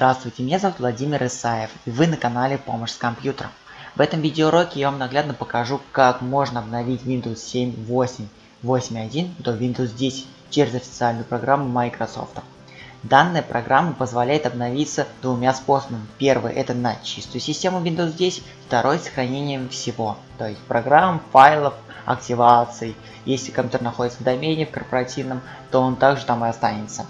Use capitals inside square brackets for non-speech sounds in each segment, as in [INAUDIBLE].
Здравствуйте, меня зовут Владимир Исаев, и вы на канале Помощь с компьютером. В этом видеоуроке я вам наглядно покажу, как можно обновить Windows 7 8 8.1 до Windows 10 через официальную программу Microsoft. Данная программа позволяет обновиться двумя способами. Первый это на чистую систему Windows 10, второй сохранением всего, то есть программ, файлов, активаций. Если компьютер находится в домене, в корпоративном, то он также там и останется.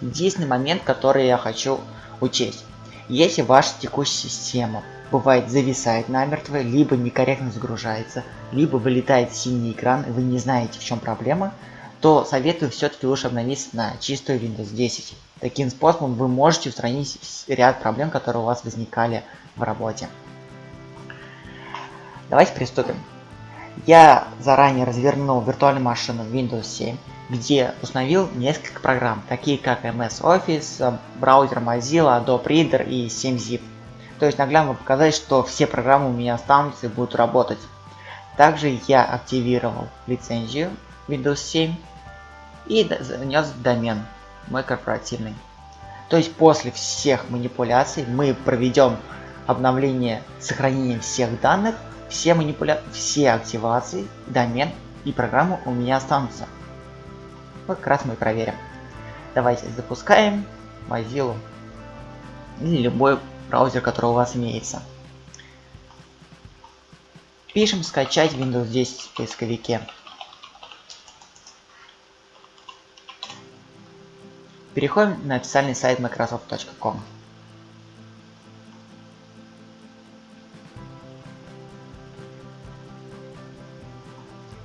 Единственный момент, который я хочу учесть. Если ваша текущая система бывает зависает намертво, либо некорректно загружается, либо вылетает синий экран, и вы не знаете в чем проблема, то советую все-таки лучше обновиться на чистую Windows 10. Таким способом вы можете устранить ряд проблем, которые у вас возникали в работе. Давайте приступим. Я заранее развернул виртуальную машину Windows 7 где установил несколько программ, такие как MS Office, браузер Mozilla, Adobe Reader и 7-Zip. То есть наглядно показать, что все программы у меня останутся и будут работать. Также я активировал лицензию Windows 7 и занес домен мой корпоративный. То есть после всех манипуляций мы проведем обновление сохранения всех данных, все манипуля... все активации, домен и программы у меня останутся. Как раз мы проверим. Давайте запускаем Mozilla или любой браузер, который у вас имеется. Пишем скачать Windows 10 в поисковике. Переходим на официальный сайт microsoft.com.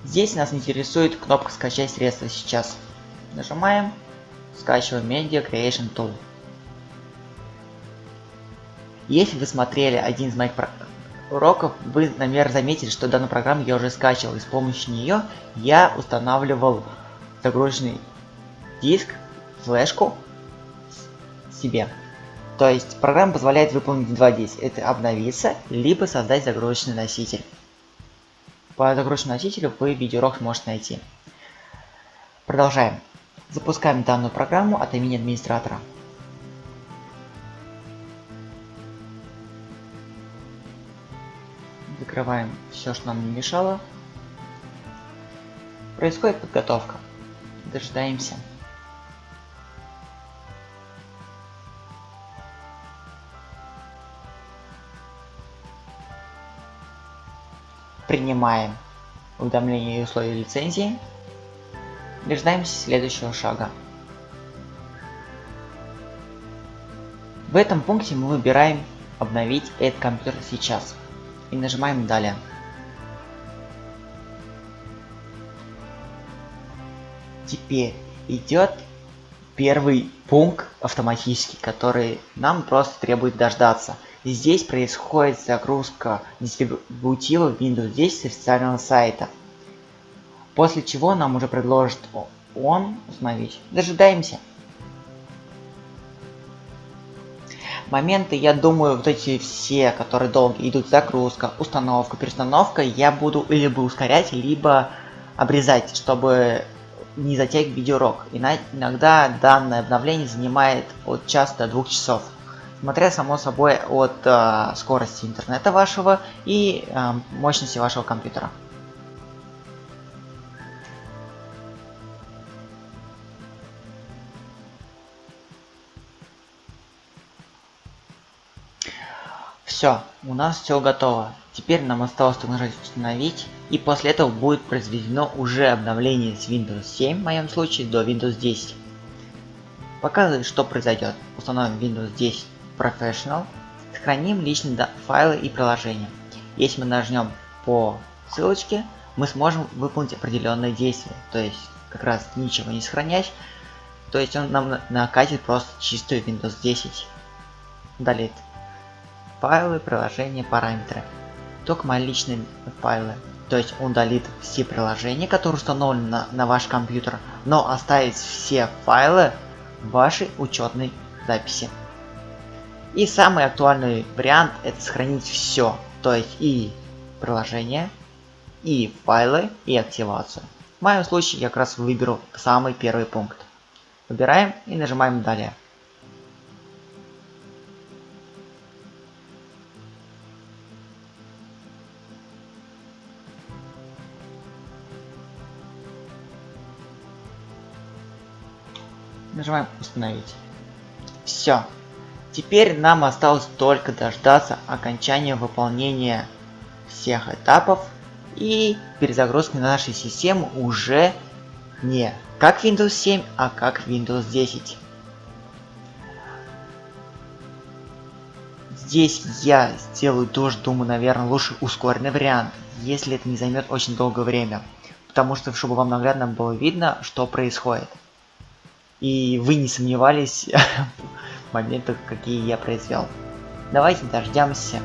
Здесь нас интересует кнопка скачать средства сейчас. Нажимаем, скачиваем Media Creation Tool. Если вы смотрели один из моих уроков, вы, наверное, заметили, что данную программу я уже скачивал, и с помощью нее я устанавливал загрузочный диск, флешку себе. То есть программа позволяет выполнить два действия. Это обновиться, либо создать загрузочный носитель. По загрузочному носителю вы видеоурок сможете найти. Продолжаем. Запускаем данную программу от имени администратора. Закрываем все, что нам не мешало. Происходит подготовка. Дожидаемся. Принимаем уведомление и условия лицензии. Дожидаемся следующего шага. В этом пункте мы выбираем обновить этот компьютер сейчас и нажимаем далее. Теперь идет первый пункт автоматический, который нам просто требует дождаться. Здесь происходит загрузка дистрибутива Windows 10 с официального сайта. После чего нам уже предложит он установить. Дожидаемся. Моменты, я думаю, вот эти все, которые долго идут, загрузка, установка, перестановка, я буду либо ускорять, либо обрезать, чтобы не затягивать видеоурок. Иногда данное обновление занимает от часа до двух часов. Смотря само собой от э, скорости интернета вашего и э, мощности вашего компьютера. Все, у нас все готово. Теперь нам осталось нажать установить, и после этого будет произведено уже обновление с Windows 7, в моем случае, до Windows 10. Показывает, что произойдет. Установим Windows 10 Professional, сохраним личные файлы и приложения. Если мы нажмем по ссылочке, мы сможем выполнить определенные действия, то есть как раз ничего не сохранять, то есть он нам накатит просто чистую Windows 10. Далее файлы, приложения, параметры. Только мои личные файлы. То есть он удалит все приложения, которые установлены на, на ваш компьютер, но оставит все файлы в вашей учетной записи. И самый актуальный вариант это сохранить все, то есть и приложение, и файлы, и активацию. В моем случае я как раз выберу самый первый пункт. Выбираем и нажимаем далее. Нажимаем установить. Все, Теперь нам осталось только дождаться окончания выполнения всех этапов и перезагрузки нашей системы уже не как Windows 7, а как Windows 10. Здесь я сделаю тоже, думаю, наверное, лучше ускоренный вариант, если это не займет очень долгое время. Потому что, чтобы вам наглядно было видно, что происходит. И вы не сомневались [LAUGHS] моментах, какие я произвел. Давайте дождемся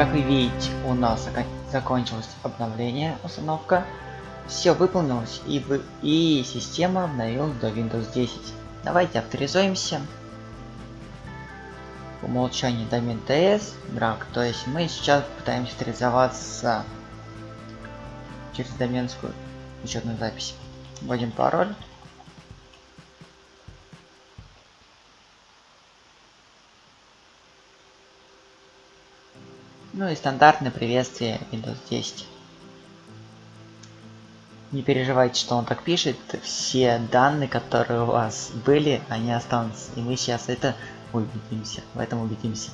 Как вы видите, у нас закончилось обновление, установка. Все выполнилось и, вы, и система обновилась до Windows 10. Давайте авторизуемся. По умолчанию домен TS, драк. То есть мы сейчас пытаемся авторизоваться через доменскую учетную запись. Вводим пароль. Ну и стандартное приветствие Windows 10. Не переживайте, что он так пишет. Все данные, которые у вас были, они останутся. И мы сейчас это убедимся. В этом убедимся.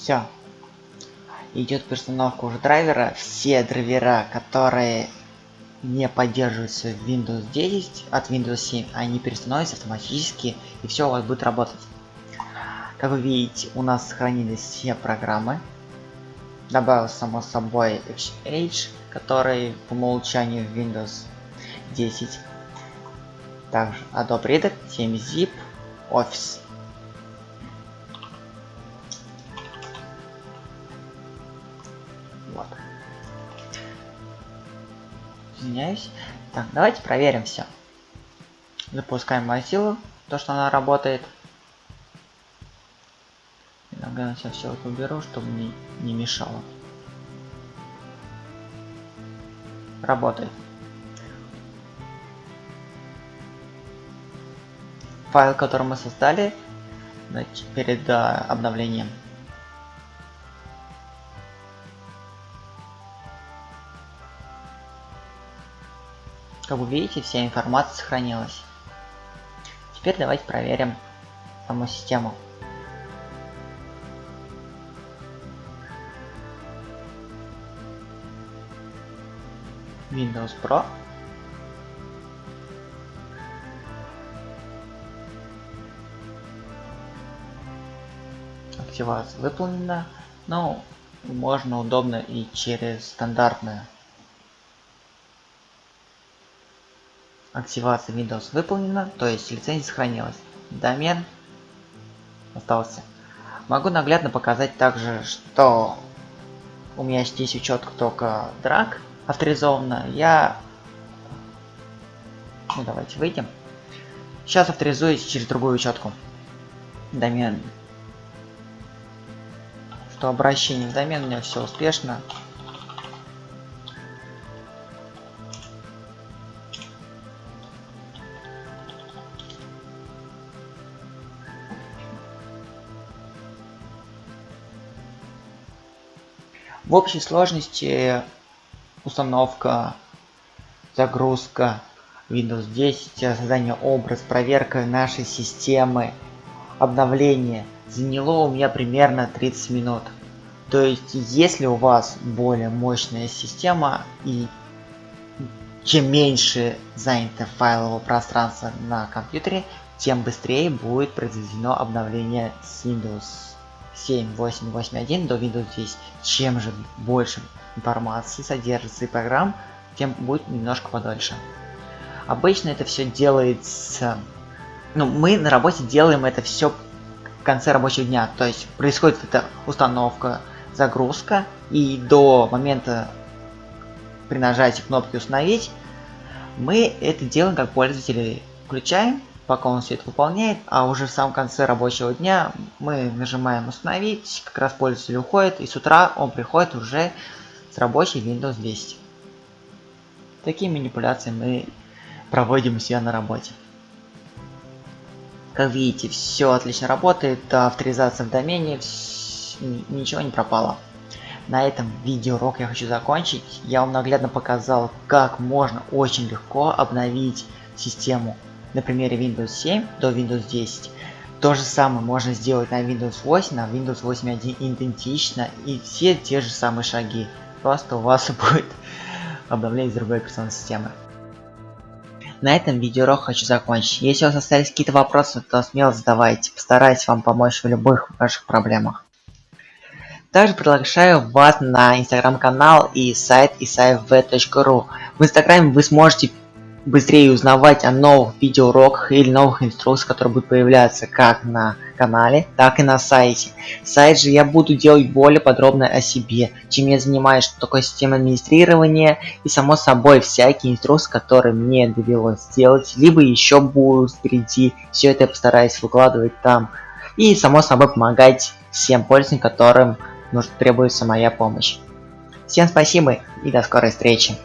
Все. Идет перестановка уже драйвера. Все драйвера, которые не поддерживаются в Windows 10 от Windows 7, они перестановятся автоматически и все у вас будет работать. Как вы видите, у нас сохранились все программы. Добавил само собой XH, который по умолчанию в Windows 10. Также Adobe Reader, 7-Zip, Office. Извиняюсь. Так, давайте проверим все. Запускаем Mozilla, то, что она работает. Иногда сейчас все это уберу, чтобы мне не мешало. Работает. Файл, который мы создали перед а, обновлением, Как вы видите, вся информация сохранилась. Теперь давайте проверим саму систему. Windows Pro. Активация выполнена, но можно удобно и через стандартную Активация Windows выполнена, то есть лицензия сохранилась. Домен остался. Могу наглядно показать также, что у меня здесь учетка только драк авторизована. Я... Ну давайте выйдем. Сейчас авторизуюсь через другую учетку. Домен. Что обращение в домен у меня все успешно. В общей сложности установка, загрузка Windows 10, создание образ, проверка нашей системы, обновление заняло у меня примерно 30 минут. То есть, если у вас более мощная система и чем меньше занято файлового пространства на компьютере, тем быстрее будет произведено обновление с Windows 7.8.8.1 до Windows 10. Чем же больше информации содержится и программ, тем будет немножко подольше. Обычно это все делается... Ну, мы на работе делаем это все в конце рабочего дня. То есть происходит эта установка, загрузка, и до момента при нажатии кнопки установить, мы это делаем как пользователи. Включаем, пока он все это выполняет, а уже в самом конце рабочего дня мы нажимаем установить, как раз пользователь уходит, и с утра он приходит уже с рабочей Windows 10. Такие манипуляции мы проводим у себя на работе. Как видите, все отлично работает, авторизация в домене, ничего не пропало. На этом видеоурок я хочу закончить. Я вам наглядно показал, как можно очень легко обновить систему на примере Windows 7 до Windows 10. То же самое можно сделать на Windows 8, на Windows 8.1 идентично и все те же самые шаги. Просто у вас [LAUGHS] будет обновление другой операционной системы. На этом видеоурок хочу закончить. Если у вас остались какие-то вопросы, то смело задавайте. Постараюсь вам помочь в любых ваших проблемах. Также приглашаю вас на инстаграм-канал и сайт isafv.ru. В инстаграме вы сможете быстрее узнавать о новых видеоуроках или новых инструкциях, которые будут появляться как на канале, так и на сайте. Сайт же я буду делать более подробно о себе, чем я занимаюсь, что такое система администрирования и само собой всякие инструкции, которые мне довелось сделать, либо еще будут впереди, все это я постараюсь выкладывать там. И само собой помогать всем пользователям, которым нужно требуется моя помощь. Всем спасибо и до скорой встречи.